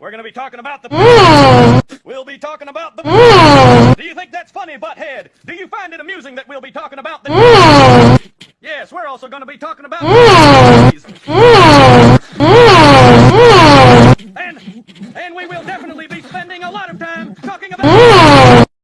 We're going to be talking about the... Mm. we'll be talking about the... Mm. Do you think that's funny, butthead? Do you find it amusing that we'll be talking about the... Mm. yes, we're also going to be talking about... and, and we will definitely be...